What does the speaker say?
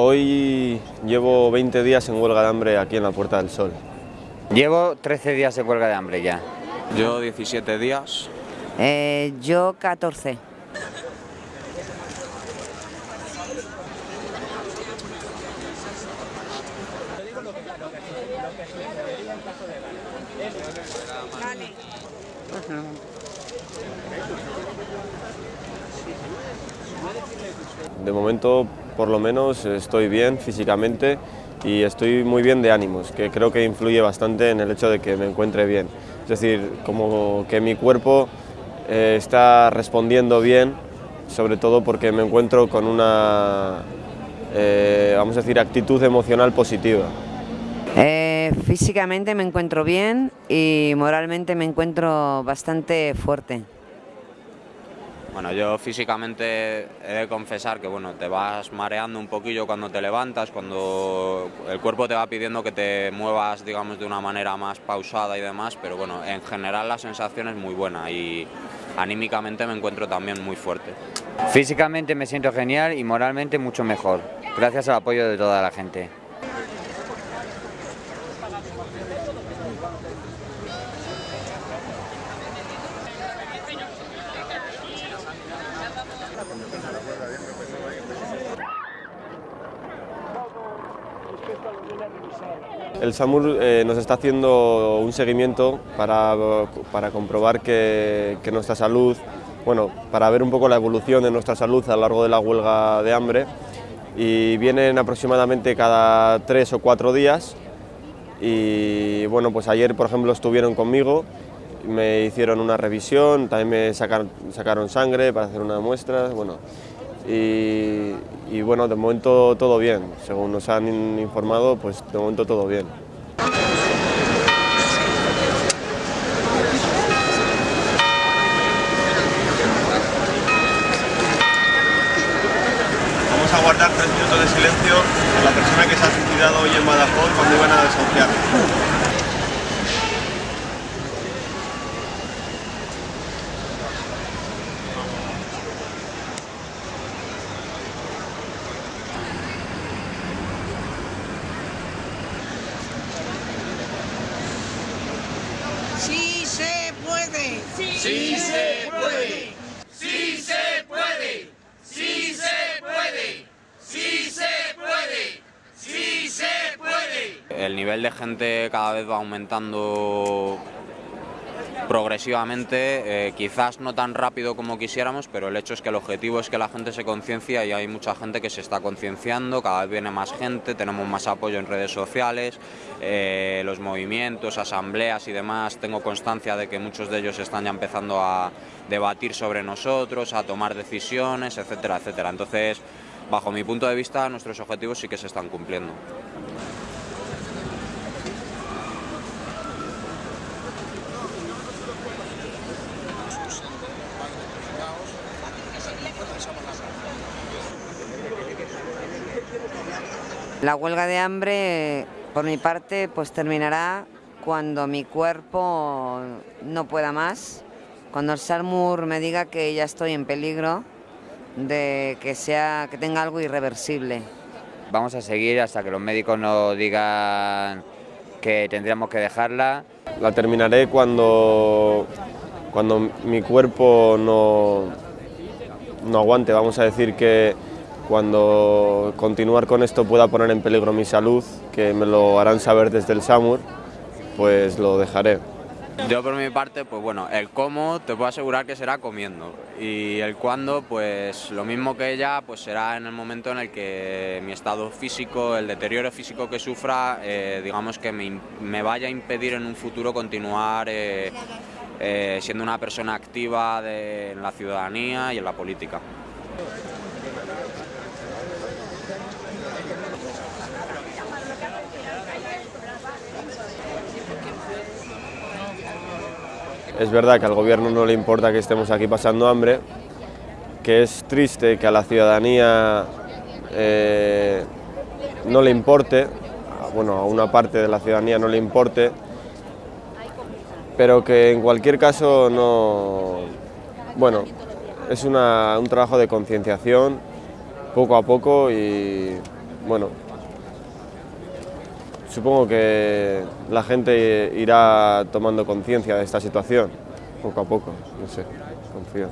hoy llevo 20 días en huelga de hambre aquí en la Puerta del Sol. Llevo 13 días en huelga de hambre ya. Yo 17 días. Eh, yo 14. De momento, por lo menos, estoy bien físicamente y estoy muy bien de ánimos, que creo que influye bastante en el hecho de que me encuentre bien. Es decir, como que mi cuerpo eh, está respondiendo bien, sobre todo porque me encuentro con una, eh, vamos a decir, actitud emocional positiva. Eh, físicamente me encuentro bien y moralmente me encuentro bastante fuerte. Bueno, yo físicamente he de confesar que bueno, te vas mareando un poquillo cuando te levantas, cuando el cuerpo te va pidiendo que te muevas digamos de una manera más pausada y demás, pero bueno, en general la sensación es muy buena y anímicamente me encuentro también muy fuerte. Físicamente me siento genial y moralmente mucho mejor, gracias al apoyo de toda la gente. El SAMUR eh, nos está haciendo un seguimiento para, para comprobar que, nuestra salud, bueno, para ver un poco la evolución de nuestra salud a lo largo de la huelga de hambre. Y vienen aproximadamente cada tres o cuatro días. Y bueno, pues ayer por ejemplo estuvieron conmigo, me hicieron una revisión, también me sacaron, sacaron sangre para hacer una muestra, bueno, y, bueno, de momento todo bien, según nos han informado, pues de momento todo bien. Vamos a guardar tres minutos de silencio por la persona que se ha suicidado hoy en Badajoz cuando iban a desahuciar. ¡Sí se sí se puede! ¡Sí se puede! ¡Sí se puede! ¡Sí se puede! ¡Sí se puede! El nivel de gente cada vez va aumentando progresivamente, eh, quizás no tan rápido como quisiéramos, pero el hecho es que el objetivo es que la gente se conciencia y hay mucha gente que se está concienciando, cada vez viene más gente, tenemos más apoyo en redes sociales, eh, los movimientos, asambleas y demás, tengo constancia de que muchos de ellos están ya empezando a debatir sobre nosotros, a tomar decisiones, etcétera, etcétera. Entonces, bajo mi punto de vista, nuestros objetivos sí que se están cumpliendo. La huelga de hambre, por mi parte, pues terminará cuando mi cuerpo no pueda más, cuando el SARMUR me diga que ya estoy en peligro de que, sea, que tenga algo irreversible. Vamos a seguir hasta que los médicos nos digan que tendríamos que dejarla. La terminaré cuando, cuando mi cuerpo no, no aguante, vamos a decir que cuando continuar con esto pueda poner en peligro mi salud, que me lo harán saber desde el SAMUR, pues lo dejaré. Yo por mi parte, pues bueno, el cómo te puedo asegurar que será comiendo y el cuándo, pues lo mismo que ella, pues será en el momento en el que mi estado físico, el deterioro físico que sufra, eh, digamos que me, vaya a impedir en un futuro continuar eh, eh, siendo una persona activa de, en la ciudadanía y en la política. Es verdad que al gobierno no le importa que estemos aquí pasando hambre, que es triste que a la ciudadanía eh, no le importe, bueno, a una parte de la ciudadanía no le importe, pero que en cualquier caso no... Bueno, es un trabajo de concienciación, poco a poco y, bueno, supongo que la gente irá tomando conciencia de esta situación, poco a poco, no sé, confío.